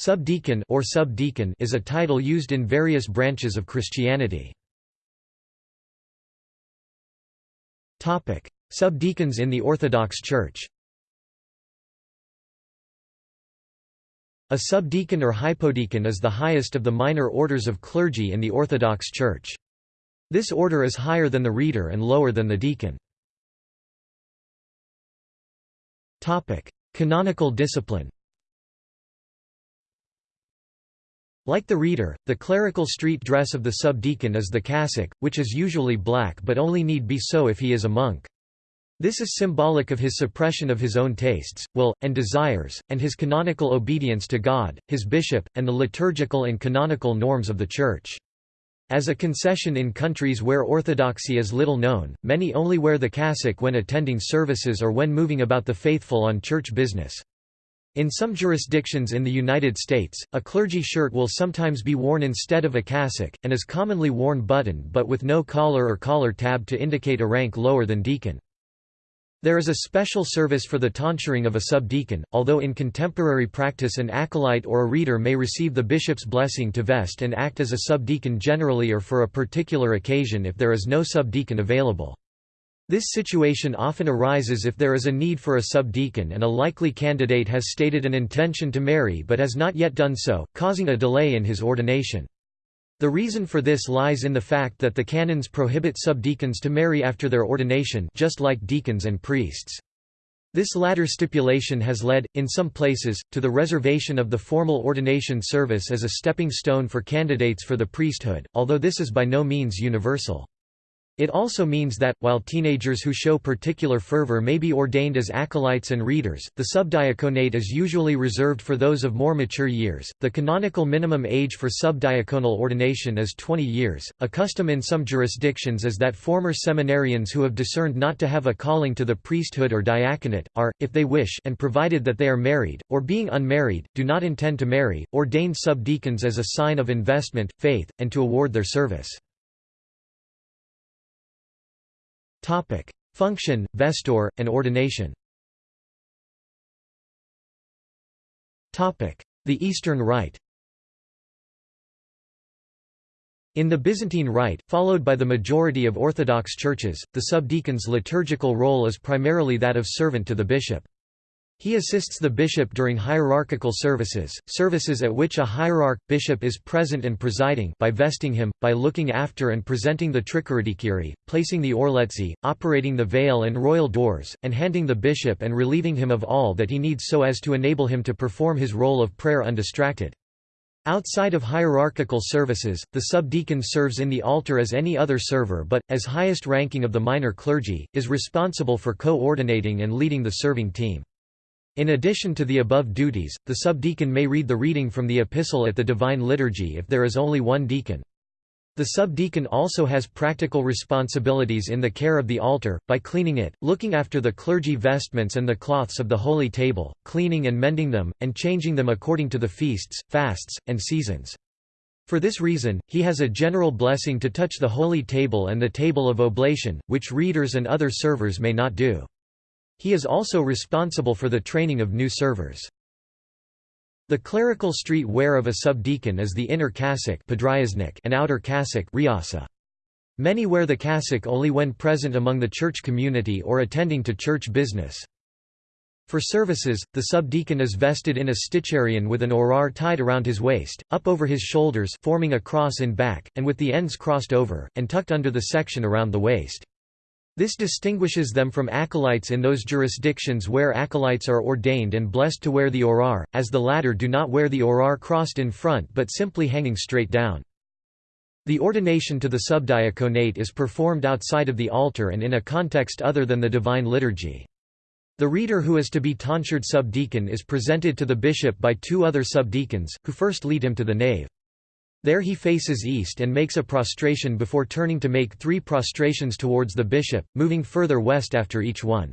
Subdeacon or subdeacon is a title used in various branches of Christianity. Topic: Subdeacons in the Orthodox Church. A subdeacon or hypodeacon is the highest of the minor orders of clergy in the Orthodox Church. This order is higher than the reader and lower than the deacon. Topic: Canonical discipline. Like the reader, the clerical street dress of the subdeacon is the cassock, which is usually black but only need be so if he is a monk. This is symbolic of his suppression of his own tastes, will, and desires, and his canonical obedience to God, his bishop, and the liturgical and canonical norms of the Church. As a concession in countries where orthodoxy is little known, many only wear the cassock when attending services or when moving about the faithful on church business. In some jurisdictions in the United States, a clergy shirt will sometimes be worn instead of a cassock, and is commonly worn buttoned but with no collar or collar tab to indicate a rank lower than deacon. There is a special service for the tonsuring of a subdeacon, although in contemporary practice an acolyte or a reader may receive the bishop's blessing to vest and act as a subdeacon generally or for a particular occasion if there is no subdeacon available. This situation often arises if there is a need for a subdeacon and a likely candidate has stated an intention to marry but has not yet done so, causing a delay in his ordination. The reason for this lies in the fact that the canons prohibit subdeacons to marry after their ordination just like deacons and priests. This latter stipulation has led, in some places, to the reservation of the formal ordination service as a stepping stone for candidates for the priesthood, although this is by no means universal. It also means that, while teenagers who show particular fervor may be ordained as acolytes and readers, the subdiaconate is usually reserved for those of more mature years. The canonical minimum age for subdiaconal ordination is 20 years. A custom in some jurisdictions is that former seminarians who have discerned not to have a calling to the priesthood or diaconate, are, if they wish and provided that they are married, or being unmarried, do not intend to marry, ordained subdeacons as a sign of investment, faith, and to award their service. Topic: Function, vesture, and ordination. Topic: The Eastern Rite. In the Byzantine Rite, followed by the majority of Orthodox churches, the subdeacon's liturgical role is primarily that of servant to the bishop. He assists the bishop during hierarchical services, services at which a hierarch, bishop is present and presiding by vesting him, by looking after and presenting the trichoridikiri, placing the orletzi, operating the veil and royal doors, and handing the bishop and relieving him of all that he needs so as to enable him to perform his role of prayer undistracted. Outside of hierarchical services, the subdeacon serves in the altar as any other server but, as highest ranking of the minor clergy, is responsible for co-ordinating and leading the serving team. In addition to the above duties, the subdeacon may read the reading from the epistle at the Divine Liturgy if there is only one deacon. The subdeacon also has practical responsibilities in the care of the altar, by cleaning it, looking after the clergy vestments and the cloths of the holy table, cleaning and mending them, and changing them according to the feasts, fasts, and seasons. For this reason, he has a general blessing to touch the holy table and the table of oblation, which readers and other servers may not do. He is also responsible for the training of new servers. The clerical street wear of a subdeacon is the inner cassock and outer cassock Many wear the cassock only when present among the church community or attending to church business. For services, the subdeacon is vested in a sticharion with an orar tied around his waist, up over his shoulders forming a cross in back, and with the ends crossed over, and tucked under the section around the waist. This distinguishes them from acolytes in those jurisdictions where acolytes are ordained and blessed to wear the orar, as the latter do not wear the orar crossed in front but simply hanging straight down. The ordination to the subdiaconate is performed outside of the altar and in a context other than the Divine Liturgy. The reader who is to be tonsured subdeacon is presented to the bishop by two other subdeacons, who first lead him to the nave. There he faces east and makes a prostration before turning to make three prostrations towards the bishop, moving further west after each one.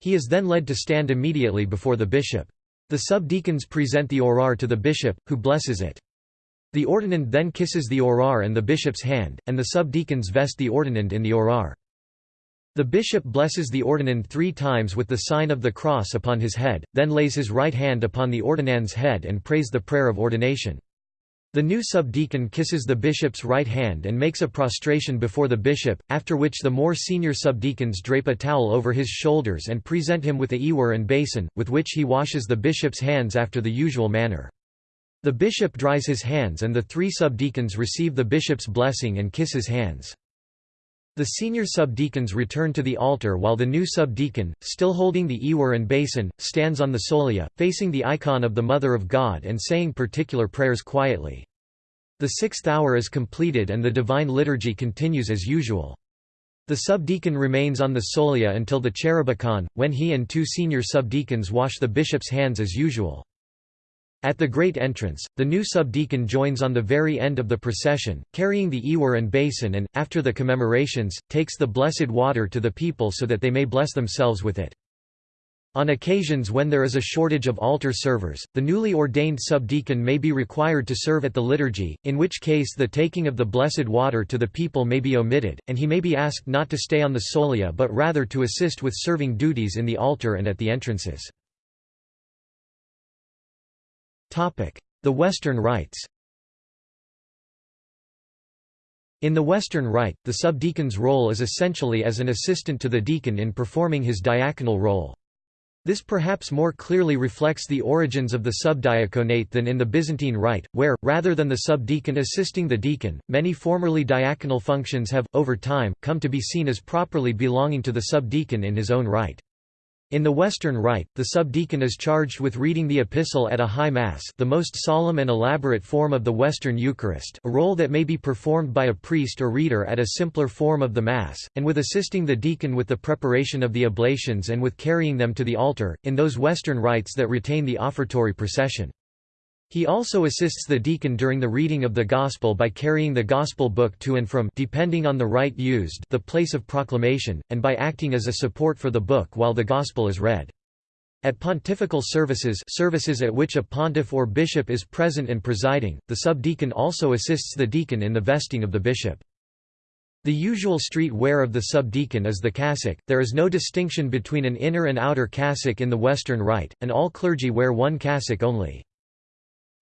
He is then led to stand immediately before the bishop. The subdeacons present the orar to the bishop, who blesses it. The ordinand then kisses the orar and the bishop's hand, and the subdeacons vest the ordinand in the orar. The bishop blesses the ordinand three times with the sign of the cross upon his head, then lays his right hand upon the ordinand's head and prays the prayer of ordination. The new subdeacon kisses the bishop's right hand and makes a prostration before the bishop, after which the more senior subdeacons drape a towel over his shoulders and present him with a ewer and basin, with which he washes the bishop's hands after the usual manner. The bishop dries his hands and the three subdeacons receive the bishop's blessing and kiss his hands. The senior subdeacons return to the altar while the new subdeacon, still holding the ewer and basin, stands on the solia, facing the icon of the Mother of God and saying particular prayers quietly. The sixth hour is completed and the divine liturgy continues as usual. The subdeacon remains on the solia until the cherubicon, when he and two senior subdeacons wash the bishop's hands as usual. At the great entrance, the new subdeacon joins on the very end of the procession, carrying the ewer and basin and, after the commemorations, takes the blessed water to the people so that they may bless themselves with it. On occasions when there is a shortage of altar servers, the newly ordained subdeacon may be required to serve at the liturgy, in which case the taking of the blessed water to the people may be omitted, and he may be asked not to stay on the solia but rather to assist with serving duties in the altar and at the entrances. The Western Rites In the Western Rite, the subdeacon's role is essentially as an assistant to the deacon in performing his diaconal role. This perhaps more clearly reflects the origins of the subdiaconate than in the Byzantine Rite, where, rather than the subdeacon assisting the deacon, many formerly diaconal functions have, over time, come to be seen as properly belonging to the subdeacon in his own right. In the Western Rite, the subdeacon is charged with reading the epistle at a high mass the most solemn and elaborate form of the Western Eucharist a role that may be performed by a priest or reader at a simpler form of the Mass, and with assisting the deacon with the preparation of the oblations and with carrying them to the altar, in those Western rites that retain the offertory procession. He also assists the deacon during the reading of the Gospel by carrying the Gospel book to and from depending on the rite used the place of proclamation, and by acting as a support for the book while the Gospel is read. At pontifical services services at which a pontiff or bishop is present and presiding, the subdeacon also assists the deacon in the vesting of the bishop. The usual street wear of the subdeacon is the cassock, there is no distinction between an inner and outer cassock in the Western Rite, and all clergy wear one cassock only.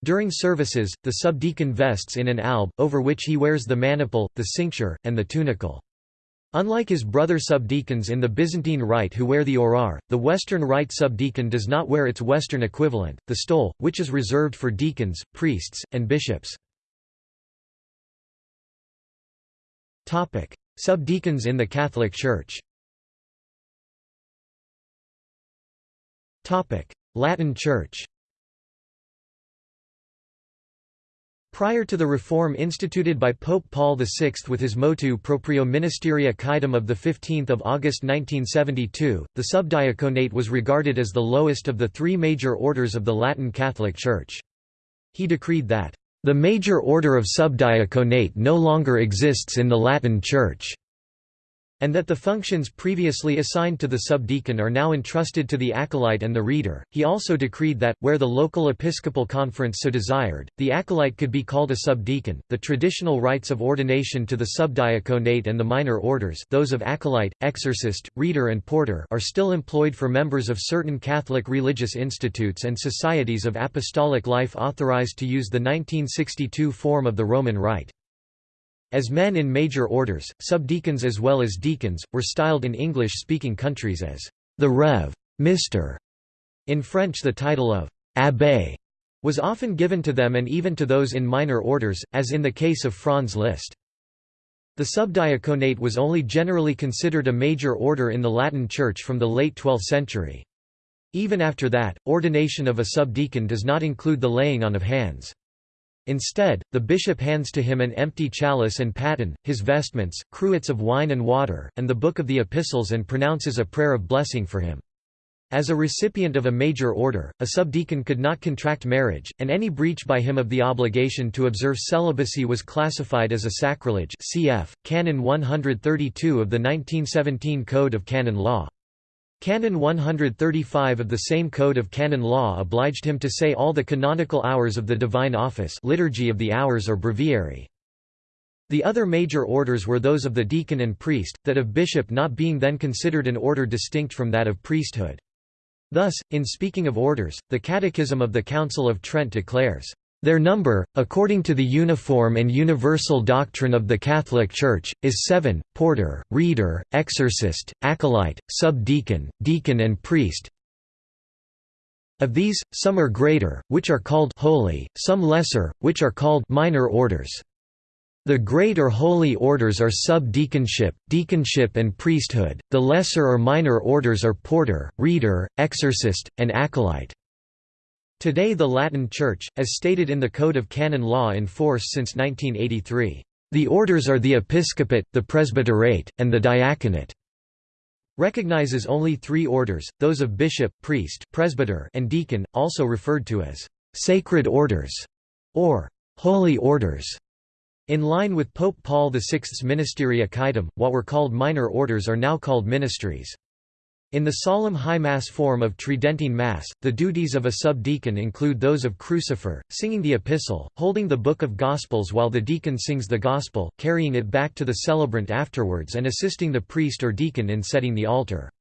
During services, the subdeacon vests in an alb, over which he wears the maniple, the cincture, and the tunicle. Unlike his brother subdeacons in the Byzantine Rite who wear the orar, the Western Rite subdeacon does not wear its Western equivalent, the stole, which is reserved for deacons, priests, and bishops. Subdeacons in the Catholic Church Latin Church Prior to the reform instituted by Pope Paul VI with his motu proprio Ministeria Quaedam of 15 August 1972, the subdiaconate was regarded as the lowest of the three major orders of the Latin Catholic Church. He decreed that, "...the major order of subdiaconate no longer exists in the Latin Church." And that the functions previously assigned to the subdeacon are now entrusted to the acolyte and the reader. He also decreed that, where the local episcopal conference so desired, the acolyte could be called a subdeacon. The traditional rites of ordination to the subdiaconate and the minor orders, those of acolyte, exorcist, reader, and porter, are still employed for members of certain Catholic religious institutes and societies of apostolic life authorized to use the 1962 form of the Roman Rite. As men in major orders, subdeacons as well as deacons, were styled in English-speaking countries as the Rev. Mr. In French the title of abbé was often given to them and even to those in minor orders, as in the case of Franz Liszt. The subdiaconate was only generally considered a major order in the Latin Church from the late 12th century. Even after that, ordination of a subdeacon does not include the laying on of hands. Instead, the bishop hands to him an empty chalice and paten, his vestments, cruets of wine and water, and the book of the epistles and pronounces a prayer of blessing for him. As a recipient of a major order, a subdeacon could not contract marriage, and any breach by him of the obligation to observe celibacy was classified as a sacrilege cf. Canon 132 of the 1917 Code of Canon Law. Canon 135 of the same Code of Canon Law obliged him to say all the canonical hours of the Divine Office Liturgy of the Hours or Breviary. The other major orders were those of the deacon and priest, that of bishop not being then considered an order distinct from that of priesthood. Thus, in speaking of orders, the Catechism of the Council of Trent declares, their number, according to the uniform and universal doctrine of the Catholic Church, is seven, porter, reader, exorcist, acolyte, subdeacon, deacon and priest. Of these, some are greater, which are called holy, some lesser, which are called minor orders. The great or holy orders are subdeaconship, deaconship and priesthood, the lesser or minor orders are porter, reader, exorcist, and acolyte. Today the Latin Church, as stated in the Code of Canon Law in force since 1983, "...the orders are the episcopate, the presbyterate, and the diaconate." recognizes only three orders, those of bishop, priest presbyter and deacon, also referred to as «sacred orders» or «holy orders». In line with Pope Paul VI's Ministeria Quaedam, what were called minor orders are now called ministries. In the solemn High Mass form of Tridentine Mass, the duties of a subdeacon include those of crucifer, singing the epistle, holding the Book of Gospels while the deacon sings the Gospel, carrying it back to the celebrant afterwards and assisting the priest or deacon in setting the altar.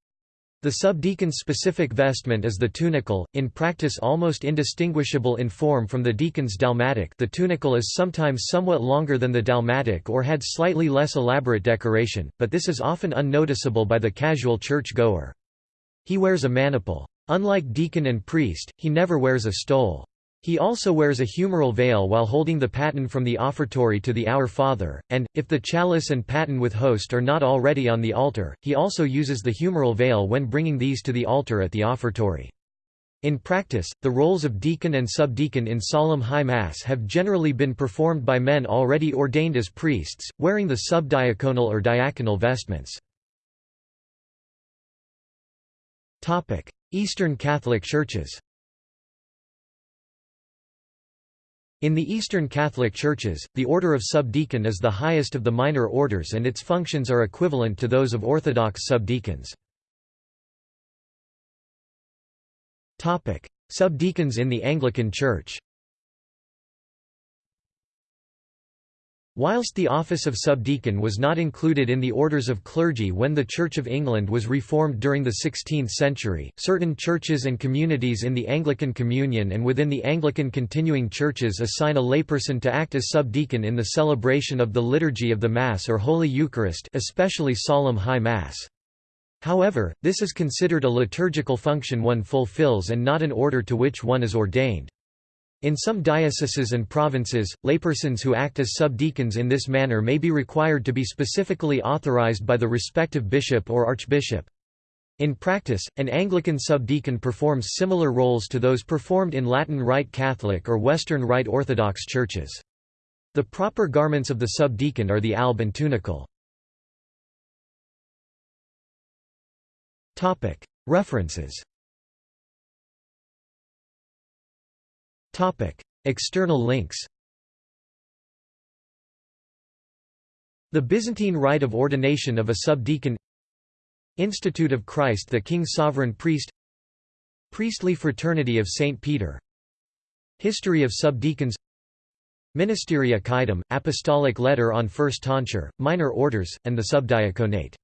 The subdeacon's specific vestment is the tunicle, in practice almost indistinguishable in form from the deacon's dalmatic the tunicle is sometimes somewhat longer than the dalmatic or had slightly less elaborate decoration, but this is often unnoticeable by the casual church-goer. He wears a maniple. Unlike deacon and priest, he never wears a stole. He also wears a humeral veil while holding the paten from the offertory to the Our Father, and, if the chalice and paten with host are not already on the altar, he also uses the humeral veil when bringing these to the altar at the offertory. In practice, the roles of deacon and subdeacon in solemn high mass have generally been performed by men already ordained as priests, wearing the subdiaconal or diaconal vestments. Eastern Catholic Churches In the Eastern Catholic Churches, the order of subdeacon is the highest of the minor orders and its functions are equivalent to those of Orthodox subdeacons. Subdeacons in the Anglican Church Whilst the office of subdeacon was not included in the orders of clergy when the Church of England was reformed during the 16th century, certain churches and communities in the Anglican Communion and within the Anglican continuing churches assign a layperson to act as subdeacon in the celebration of the Liturgy of the Mass or Holy Eucharist especially Solemn High Mass. However, this is considered a liturgical function one fulfills and not an order to which one is ordained. In some dioceses and provinces, laypersons who act as subdeacons in this manner may be required to be specifically authorized by the respective bishop or archbishop. In practice, an Anglican subdeacon performs similar roles to those performed in Latin Rite Catholic or Western Rite Orthodox churches. The proper garments of the subdeacon are the alb and tunicle. References External links. The Byzantine rite of ordination of a subdeacon Institute of Christ the King Sovereign Priest Priestly Fraternity of St. Peter History of subdeacons Ministeria Quaedam, Apostolic Letter on First Tonsure, Minor Orders, and the Subdiaconate